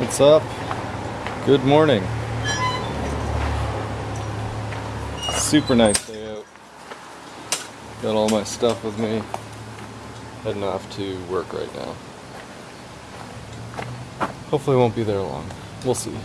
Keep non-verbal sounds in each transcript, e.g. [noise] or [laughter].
What's up? Good morning. Super nice day out. Got all my stuff with me. Heading off to work right now. Hopefully won't be there long. We'll see.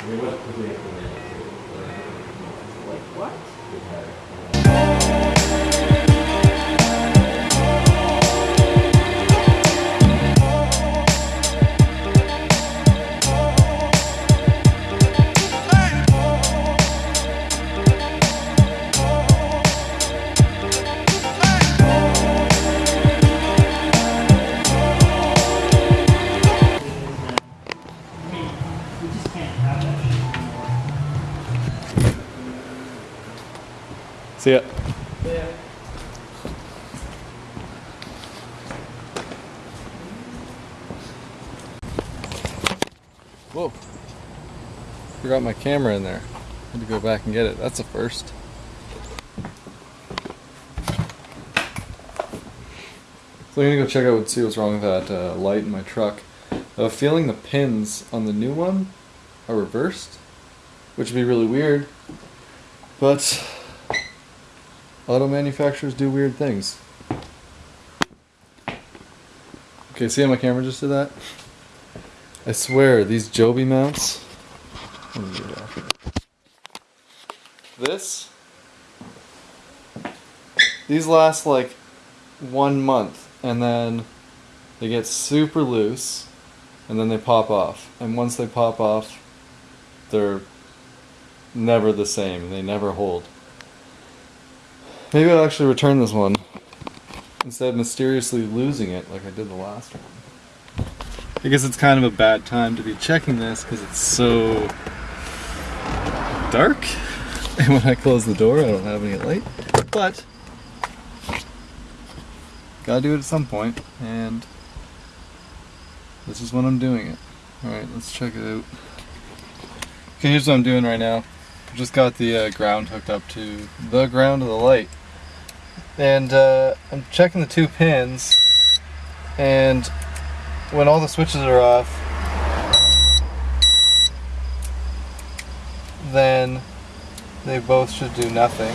Like what? Whoa. Forgot my camera in there. Had to go back and get it. That's a first. So I'm gonna go check out and see what's wrong with that uh, light in my truck. A feeling the pins on the new one are reversed, which would be really weird. But auto manufacturers do weird things. Okay, see how my camera just did that? I swear, these Joby mounts. This. These last like one month, and then they get super loose, and then they pop off. And once they pop off, they're never the same. They never hold. Maybe I'll actually return this one instead of mysteriously losing it like I did the last one. I guess it's kind of a bad time to be checking this because it's so dark. [laughs] And when I close the door, I don't have any light. But, gotta do it at some point, and this is when I'm doing it. Alright, let's check it out. Okay, here's what I'm doing right now. I've just got the uh, ground hooked up to the ground of the light. And uh, I'm checking the two pins, and when all the switches are off, then they both should do nothing,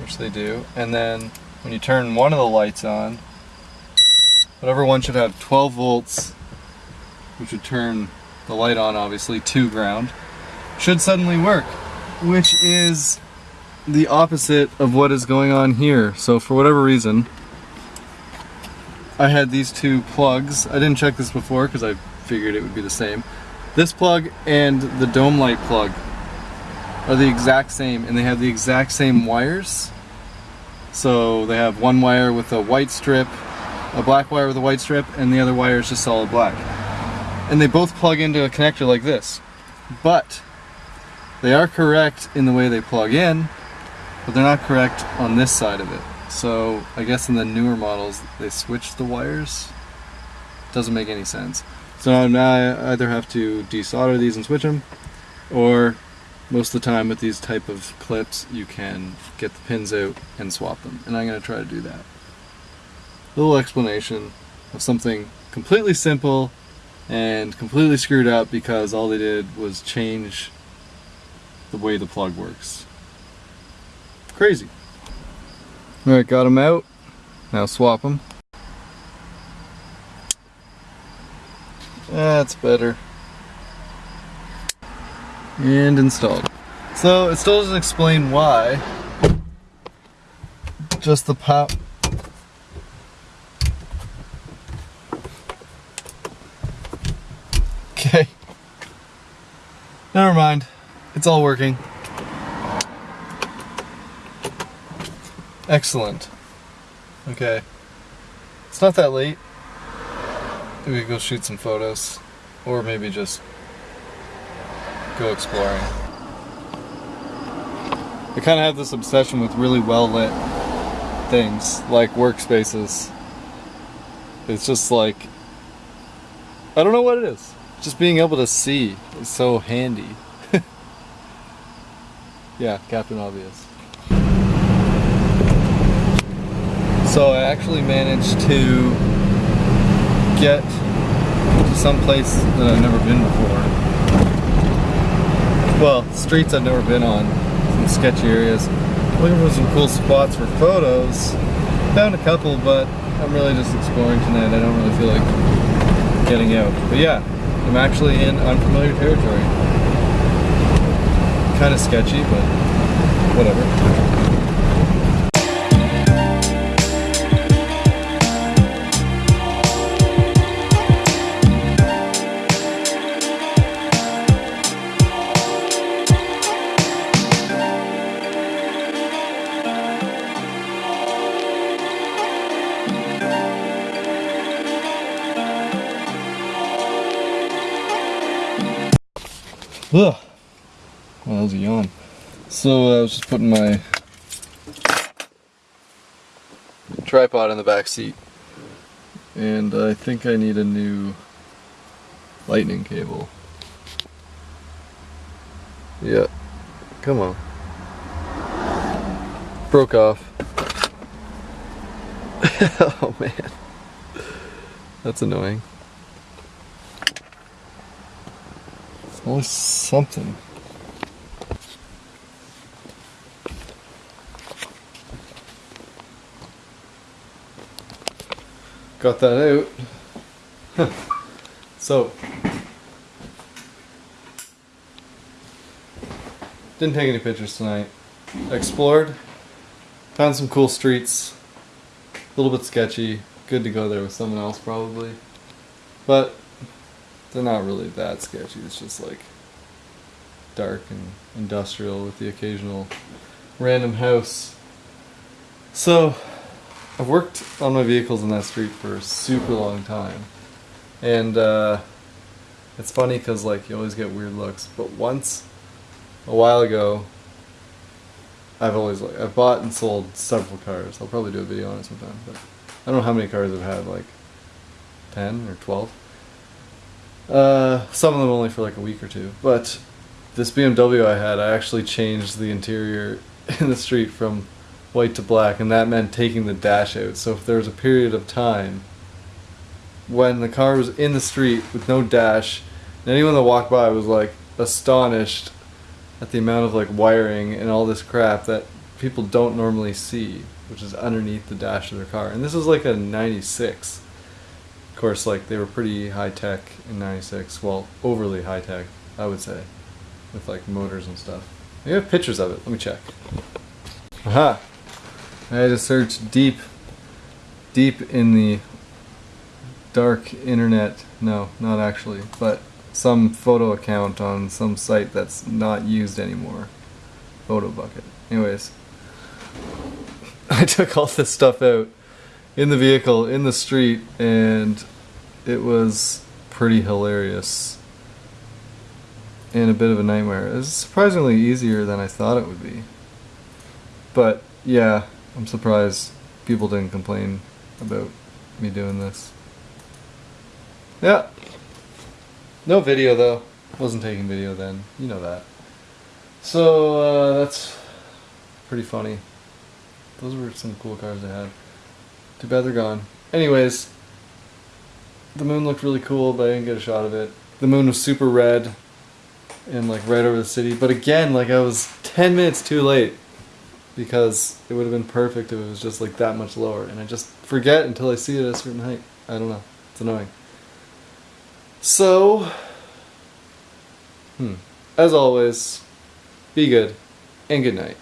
which they do. And then when you turn one of the lights on, whatever one should have 12 volts, which would turn the light on obviously to ground, should suddenly work, which is the opposite of what is going on here. So for whatever reason, I had these two plugs. I didn't check this before because I figured it would be the same. This plug and the dome light plug are the exact same and they have the exact same wires. So they have one wire with a white strip, a black wire with a white strip, and the other wire is just solid black. And they both plug into a connector like this. But they are correct in the way they plug in, but they're not correct on this side of it. So I guess in the newer models they switched the wires. Doesn't make any sense. So now I either have to desolder these and switch them, or most of the time with these type of clips you can get the pins out and swap them. And I'm going to try to do that. Little explanation of something completely simple and completely screwed up because all they did was change the way the plug works. Crazy. Alright, got them out. Now swap them. That's better. And installed. So it still doesn't explain why. Just the pop. Okay. Never mind. It's all working. Excellent. Okay. It's not that late. We go shoot some photos. Or maybe just go exploring. I kind of have this obsession with really well lit things, like workspaces. It's just like, I don't know what it is. Just being able to see is so handy. [laughs] yeah, Captain Obvious. So I actually managed to get to some place that I've never been before. Well, streets I've never been on, some sketchy areas. Looking for some cool spots for photos. Found a couple, but I'm really just exploring tonight. I don't really feel like getting out. But yeah, I'm actually in unfamiliar territory. Kind of sketchy, but whatever. Ugh. Well, that was a yawn. So uh, I was just putting my tripod in the back seat, and I think I need a new lightning cable. Yeah, come on. Broke off. [laughs] oh man, that's annoying. Always something. Got that out. [laughs] so, didn't take any pictures tonight. Explored, found some cool streets. A little bit sketchy. Good to go there with someone else probably. But they're not really that sketchy. It's just like dark and industrial with the occasional random house. So, I've worked on my vehicles in that street for a super long time. And uh, it's funny because like you always get weird looks. But once, a while ago, I've always like I've bought and sold several cars. I'll probably do a video on it sometime. But I don't know how many cars I've had, like ten or twelve. Uh, some of them only for like a week or two. But this BMW I had, I actually changed the interior [laughs] in the street from white to black, and that meant taking the dash out. So if there was a period of time when the car was in the street with no dash, and anyone that walked by was like astonished at the amount of like wiring and all this crap that people don't normally see, which is underneath the dash of their car. And this was like a 96 course, like they were pretty high tech in '96. Well, overly high tech, I would say, with like motors and stuff. We have pictures of it. Let me check. Aha! I had to search deep, deep in the dark internet. No, not actually, but some photo account on some site that's not used anymore. Photobucket. Anyways, [laughs] I took all this stuff out in the vehicle in the street and it was pretty hilarious and a bit of a nightmare. It was surprisingly easier than I thought it would be. But yeah, I'm surprised people didn't complain about me doing this. Yeah. No video though. Wasn't taking video then. You know that. So uh, that's pretty funny. Those were some cool cars I had. Too bad they're gone. Anyways, the moon looked really cool, but I didn't get a shot of it. The moon was super red and like right over the city. But again, like I was 10 minutes too late because it would have been perfect if it was just like that much lower. And I just forget until I see it at a certain height. I don't know. It's annoying. So, hmm. As always, be good and good night.